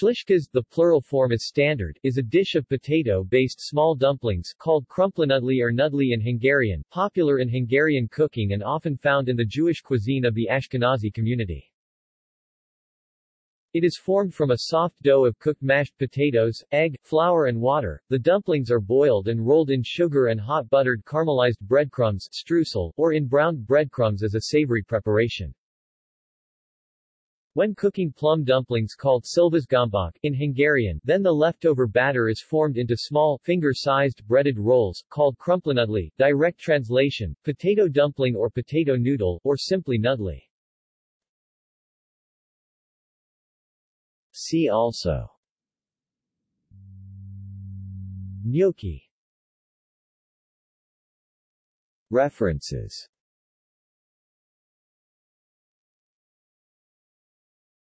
Śliczkas, the plural form is standard, is a dish of potato-based small dumplings called krumplinudli or nudli in Hungarian, popular in Hungarian cooking and often found in the Jewish cuisine of the Ashkenazi community. It is formed from a soft dough of cooked mashed potatoes, egg, flour and water. The dumplings are boiled and rolled in sugar and hot buttered caramelized breadcrumbs streusel, or in browned breadcrumbs as a savory preparation. When cooking plum dumplings called szilvasgombák in Hungarian, then the leftover batter is formed into small, finger-sized, breaded rolls, called krumplinudli, direct translation, potato dumpling or potato noodle, or simply nudli. See also. Gnocchi. References